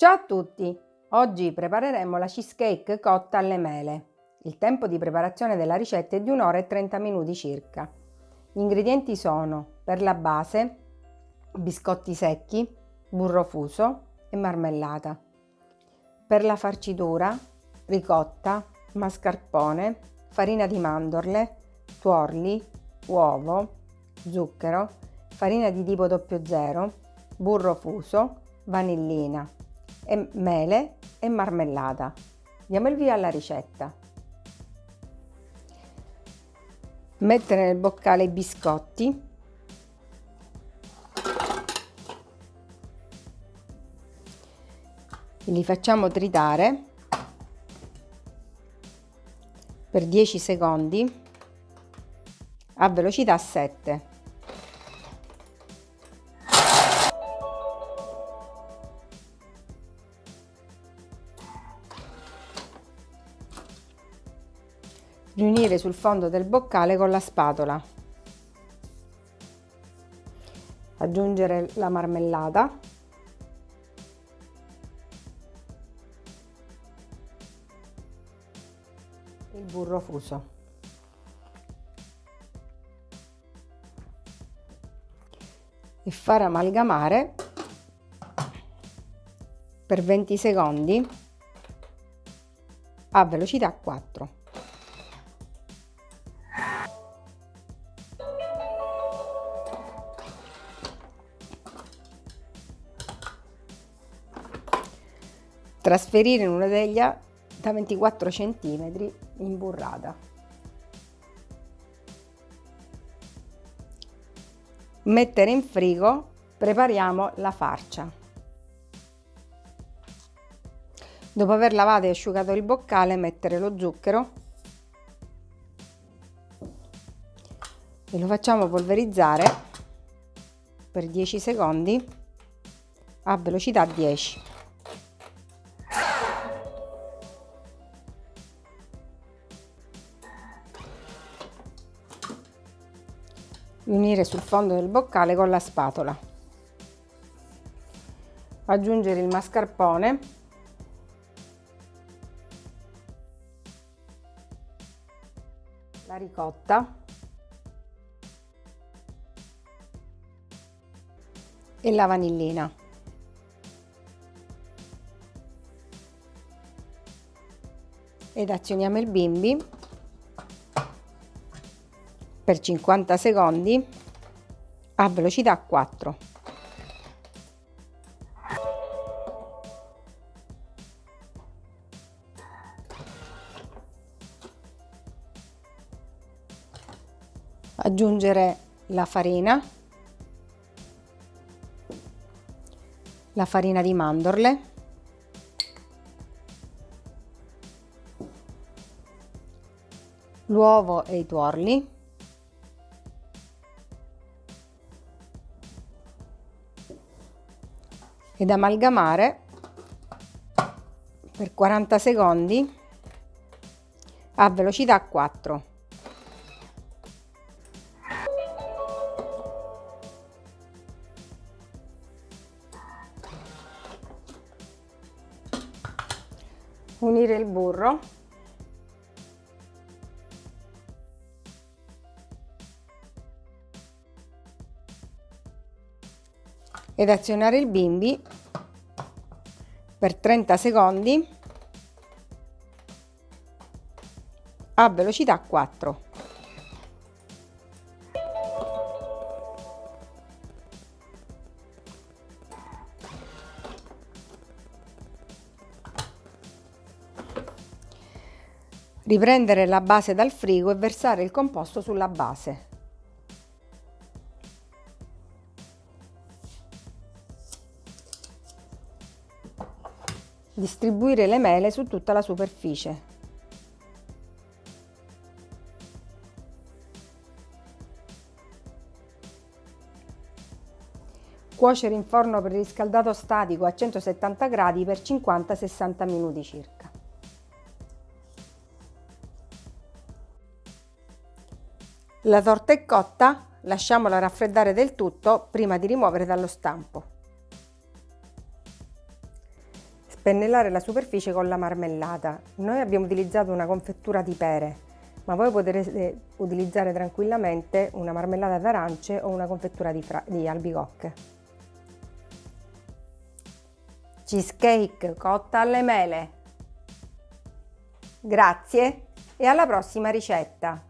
Ciao a tutti! Oggi prepareremo la cheesecake cotta alle mele. Il tempo di preparazione della ricetta è di 1 ora e 30 minuti circa. Gli ingredienti sono per la base biscotti secchi, burro fuso e marmellata. Per la farcitura ricotta, mascarpone, farina di mandorle, tuorli, uovo, zucchero, farina di tipo 00, burro fuso, vanillina, e mele e marmellata. Diamo il via alla ricetta. Mettere nel boccale i biscotti. Li facciamo tritare per 10 secondi a velocità 7. Riunire sul fondo del boccale con la spatola. Aggiungere la marmellata. Il burro fuso. E far amalgamare per 20 secondi a velocità 4. Trasferire in una teglia da 24 cm imburrata. Mettere in frigo, prepariamo la farcia. Dopo aver lavato e asciugato il boccale, mettere lo zucchero e lo facciamo polverizzare per 10 secondi a velocità 10. Unire sul fondo del boccale con la spatola. Aggiungere il mascarpone la ricotta e la vanillina. Ed azioniamo il bimbi per 50 secondi a velocità 4. Aggiungere la farina, la farina di mandorle, l'uovo e i tuorli ed amalgamare per 40 secondi a velocità 4. Unire il burro ed azionare il bimbi per 30 secondi a velocità 4. Riprendere la base dal frigo e versare il composto sulla base. Distribuire le mele su tutta la superficie. Cuocere in forno preriscaldato statico a 170 gradi per 50-60 minuti circa. La torta è cotta, lasciamola raffreddare del tutto prima di rimuovere dallo stampo. Spennellare la superficie con la marmellata. Noi abbiamo utilizzato una confettura di pere, ma voi potrete utilizzare tranquillamente una marmellata d'arance o una confettura di, di albicocche. Cheesecake cotta alle mele. Grazie e alla prossima ricetta!